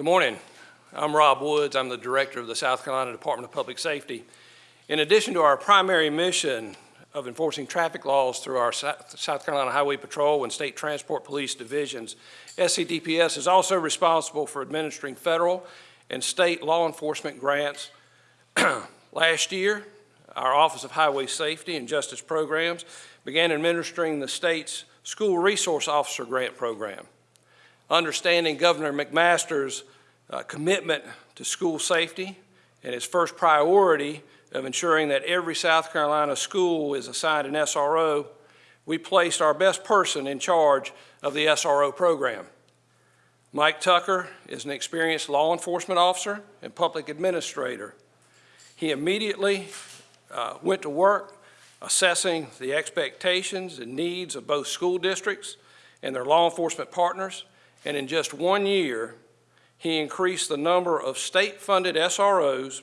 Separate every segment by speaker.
Speaker 1: Good morning. I'm Rob Woods. I'm the Director of the South Carolina Department of Public Safety. In addition to our primary mission of enforcing traffic laws through our South Carolina Highway Patrol and State Transport Police Divisions, SCDPS is also responsible for administering federal and state law enforcement grants. Last year, our Office of Highway Safety and Justice Programs began administering the state's School Resource Officer Grant Program. Understanding Governor McMaster's uh, commitment to school safety and his first priority of ensuring that every South Carolina school is assigned an SRO, we placed our best person in charge of the SRO program. Mike Tucker is an experienced law enforcement officer and public administrator. He immediately uh, went to work assessing the expectations and needs of both school districts and their law enforcement partners, and in just one year, he increased the number of state-funded SROs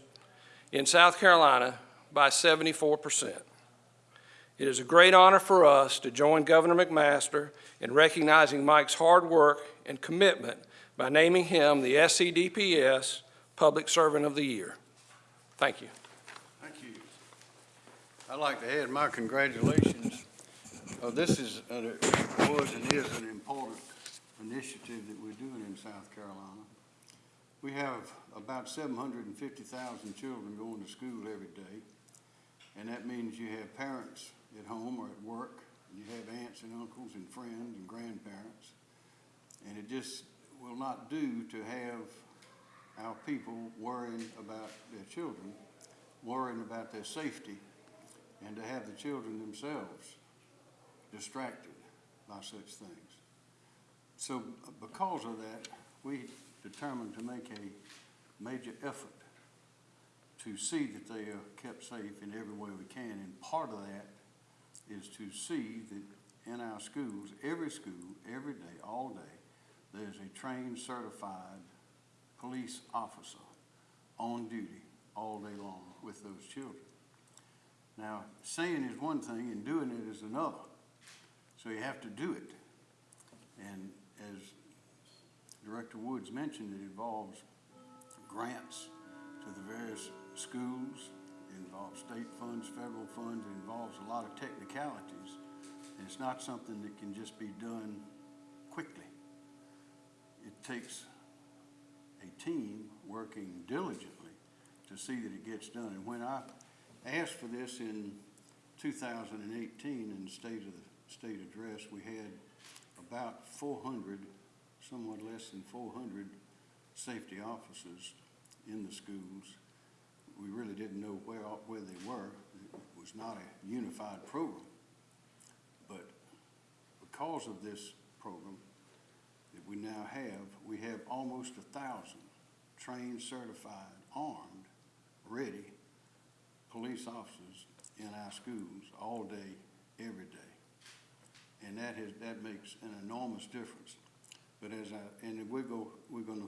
Speaker 1: in South Carolina by 74%. It is a great honor for us to join Governor McMaster in recognizing Mike's hard work and commitment by naming him the SCDPS Public Servant of the Year. Thank you.
Speaker 2: Thank you. I'd like to add my congratulations. Uh, This is, uh, was and is an important initiative that we're doing in South Carolina. We have about seven hundred and fifty thousand children going to school every day. And that means you have parents at home or at work, you have aunts and uncles and friends and grandparents. And it just will not do to have our people worrying about their children, worrying about their safety, and to have the children themselves distracted by such things. So because of that, we determined to make a major effort to see that they are kept safe in every way we can. And part of that is to see that in our schools, every school, every day, all day, there's a trained, certified police officer on duty all day long with those children. Now, saying is one thing and doing it is another. So you have to do it. And as Director Woods mentioned, it involves grants to the various schools, it involves state funds, federal funds, it involves a lot of technicalities. And it's not something that can just be done quickly. It takes a team working diligently to see that it gets done. And when I asked for this in two thousand and eighteen in the state of the state address, we had about four hundred, somewhat less than four hundred safety officers in the schools. We really didn't know where, where they were. It was not a unified program. But because of this program that we now have, we have almost a thousand trained, certified, armed, ready police officers in our schools all day, every day. And that has, that makes an enormous difference. But as I, and we go, we're gonna,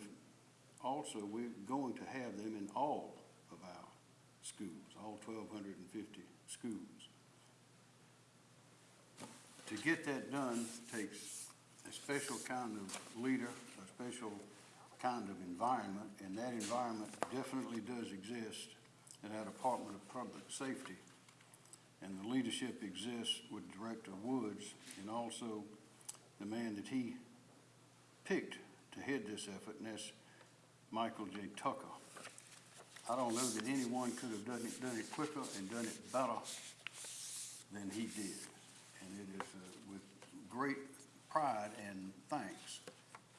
Speaker 2: also, we're going to have them in all of our schools, all twelve hundred and fifty schools. To get that done takes a special kind of leader, a special kind of environment, and that environment definitely does exist in our Department of Public Safety. And the leadership exists with Director Woods and also the man that he picked to head this effort, and that's Michael J. Tucker. I don't know that anyone could have done it, done it quicker and done it better than he did. And it is uh, with great pride and thanks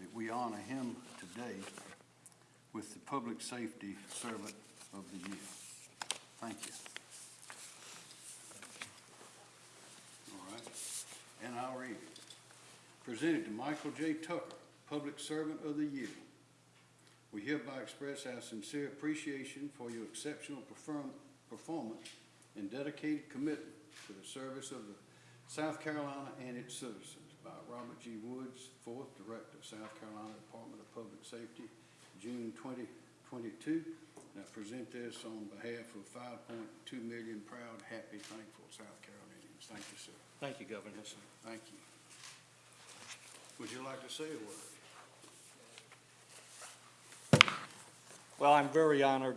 Speaker 2: that we honor him today with the Public Safety Servant of the Year. Thank you. All right, and I'll read it. Presented to Michael J. Tucker, Public Servant of the Year. We hereby express our sincere appreciation for your exceptional perform- performance and dedicated commitment to the service of the South Carolina and its citizens by Robert G. Woods, Fourth Director, of South Carolina Department of Public Safety, June twenty twenty-two. And I present this on behalf of five point two million proud, happy, thankful South Carolinians. Thank you, sir.
Speaker 1: Thank you, Governor.
Speaker 2: Yes, sir. Thank you. Would you like to say a word?
Speaker 3: Well, I'm very honored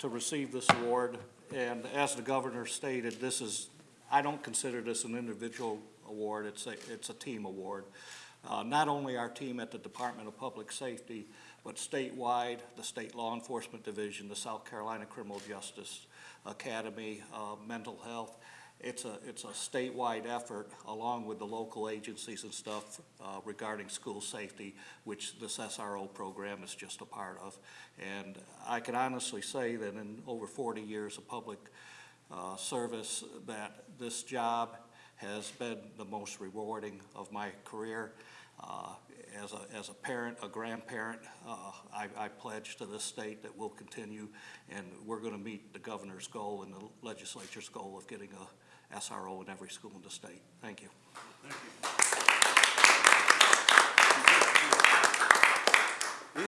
Speaker 3: to receive this award, and as the governor stated, this is, I don't consider this an individual award, it's a, it's a team award. Uh, Not only our team at the Department of Public Safety, but statewide, the State Law Enforcement Division, the South Carolina Criminal Justice Academy, uh, Mental Health. It's a, it's a statewide effort, along with the local agencies and stuff uh, regarding school safety, which this SRO program is just a part of. And I can honestly say that in over 40 years of public uh, service, that this job has been the most rewarding of my career. Uh, As a, as a parent, a grandparent, uh, I, I pledge to this state that we'll continue, and we're going to meet the governor's goal and the legislature's goal of getting a SRO in every school in the state. Thank you.